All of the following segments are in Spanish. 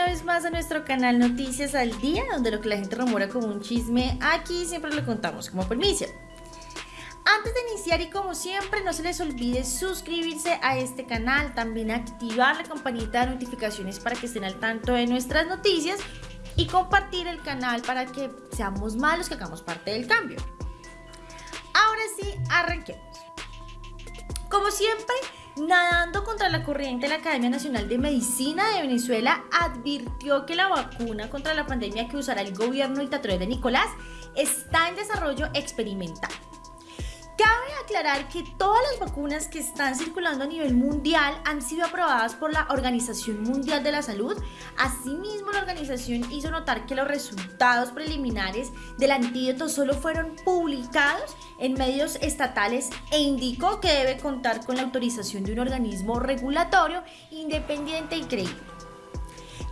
una vez más a nuestro canal Noticias al Día, donde lo que la gente rumora como un chisme, aquí siempre lo contamos como permiso. Antes de iniciar y como siempre no se les olvide suscribirse a este canal, también activar la campanita de notificaciones para que estén al tanto de nuestras noticias y compartir el canal para que seamos más los que hagamos parte del cambio. Ahora sí, arranquemos. Como siempre, Nadando contra la corriente, la Academia Nacional de Medicina de Venezuela advirtió que la vacuna contra la pandemia que usará el gobierno dictatorial de Nicolás está en desarrollo experimental. Cabe aclarar que todas las vacunas que están circulando a nivel mundial han sido aprobadas por la Organización Mundial de la Salud. Asimismo, la organización hizo notar que los resultados preliminares del antídoto solo fueron publicados en medios estatales e indicó que debe contar con la autorización de un organismo regulatorio independiente y creíble.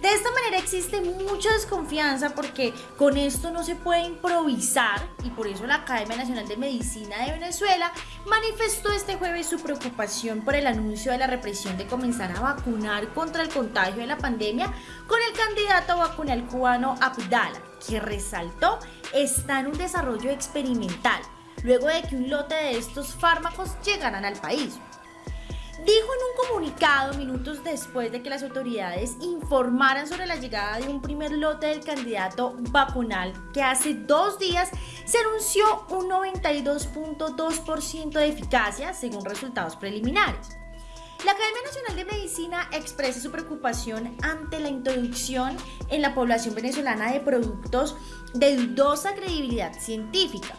De esta manera existe mucha desconfianza porque con esto no se puede improvisar y por eso la Academia Nacional de Medicina de Venezuela manifestó este jueves su preocupación por el anuncio de la represión de comenzar a vacunar contra el contagio de la pandemia con el candidato vacunal cubano Abdala, que resaltó está en un desarrollo experimental luego de que un lote de estos fármacos llegaran al país. Dijo en un comunicado minutos después de que las autoridades informaran sobre la llegada de un primer lote del candidato vacunal que hace dos días se anunció un 92.2% de eficacia según resultados preliminares. La Academia Nacional de Medicina expresa su preocupación ante la introducción en la población venezolana de productos de dudosa credibilidad científica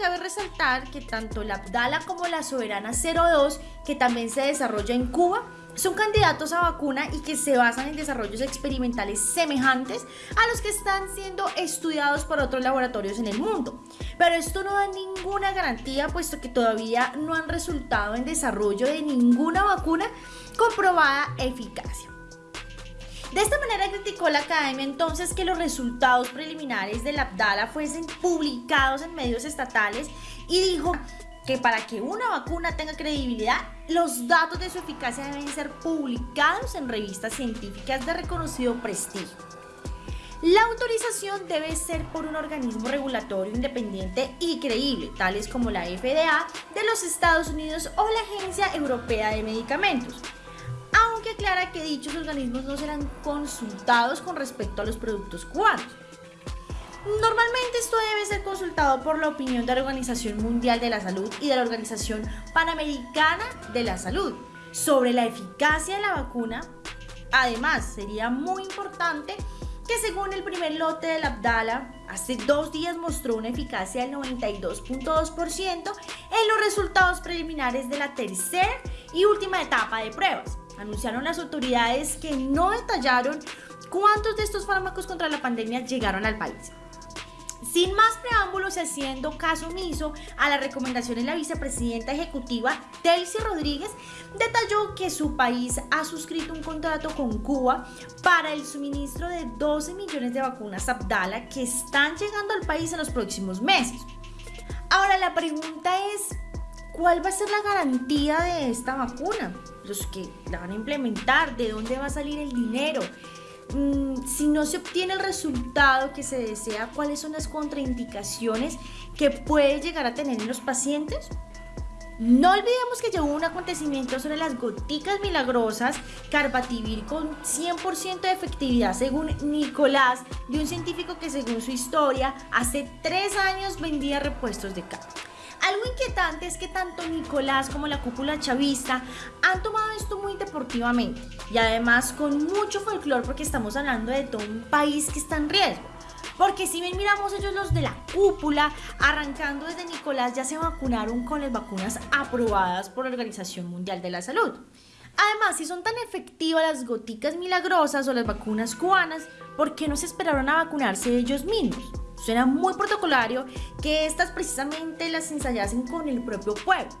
cabe resaltar que tanto la Abdala como la Soberana 02, que también se desarrolla en Cuba, son candidatos a vacuna y que se basan en desarrollos experimentales semejantes a los que están siendo estudiados por otros laboratorios en el mundo. Pero esto no da ninguna garantía puesto que todavía no han resultado en desarrollo de ninguna vacuna comprobada eficacia. De esta manera criticó la academia entonces que los resultados preliminares del Abdala fuesen publicados en medios estatales y dijo que para que una vacuna tenga credibilidad, los datos de su eficacia deben ser publicados en revistas científicas de reconocido prestigio. La autorización debe ser por un organismo regulatorio independiente y creíble, tales como la FDA de los Estados Unidos o la Agencia Europea de Medicamentos aclara que dichos organismos no serán consultados con respecto a los productos cubanos. Normalmente esto debe ser consultado por la opinión de la Organización Mundial de la Salud y de la Organización Panamericana de la Salud sobre la eficacia de la vacuna. Además, sería muy importante que según el primer lote del Abdala, hace dos días mostró una eficacia del 92.2% en los resultados preliminares de la tercera y última etapa de pruebas anunciaron las autoridades que no detallaron cuántos de estos fármacos contra la pandemia llegaron al país. Sin más preámbulos haciendo caso omiso a las recomendaciones, la vicepresidenta ejecutiva Delcy Rodríguez detalló que su país ha suscrito un contrato con Cuba para el suministro de 12 millones de vacunas Abdala que están llegando al país en los próximos meses. Ahora la pregunta es, ¿cuál va a ser la garantía de esta vacuna? Los que la van a implementar, de dónde va a salir el dinero, mm, si no se obtiene el resultado que se desea, cuáles son las contraindicaciones que puede llegar a tener en los pacientes. No olvidemos que llegó un acontecimiento sobre las goticas milagrosas Carbativir con 100% de efectividad según Nicolás, de un científico que según su historia hace tres años vendía repuestos de cáncer. Algo inquietante es que tanto Nicolás como la cúpula chavista han tomado esto muy deportivamente y además con mucho folclore porque estamos hablando de todo un país que está en riesgo. Porque si bien miramos ellos los de la cúpula, arrancando desde Nicolás ya se vacunaron con las vacunas aprobadas por la Organización Mundial de la Salud. Además, si son tan efectivas las goticas milagrosas o las vacunas cubanas, ¿por qué no se esperaron a vacunarse ellos mismos? Suena muy protocolario que estas precisamente las ensayasen con el propio pueblo.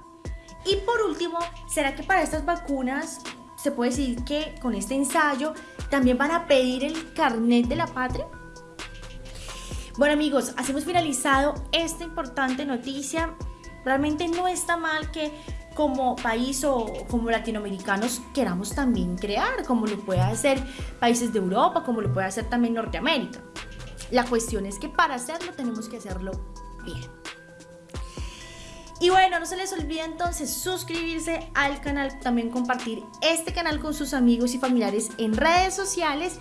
Y por último, ¿será que para estas vacunas se puede decir que con este ensayo también van a pedir el carnet de la patria? Bueno amigos, así hemos finalizado esta importante noticia. Realmente no está mal que como país o como latinoamericanos queramos también crear, como lo puede hacer países de Europa, como lo puede hacer también Norteamérica. La cuestión es que para hacerlo tenemos que hacerlo bien. Y bueno, no se les olvide entonces suscribirse al canal, también compartir este canal con sus amigos y familiares en redes sociales.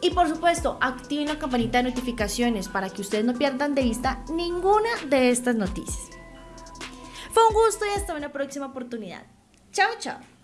Y por supuesto, activen la campanita de notificaciones para que ustedes no pierdan de vista ninguna de estas noticias. Fue un gusto y hasta una próxima oportunidad. Chao, chao.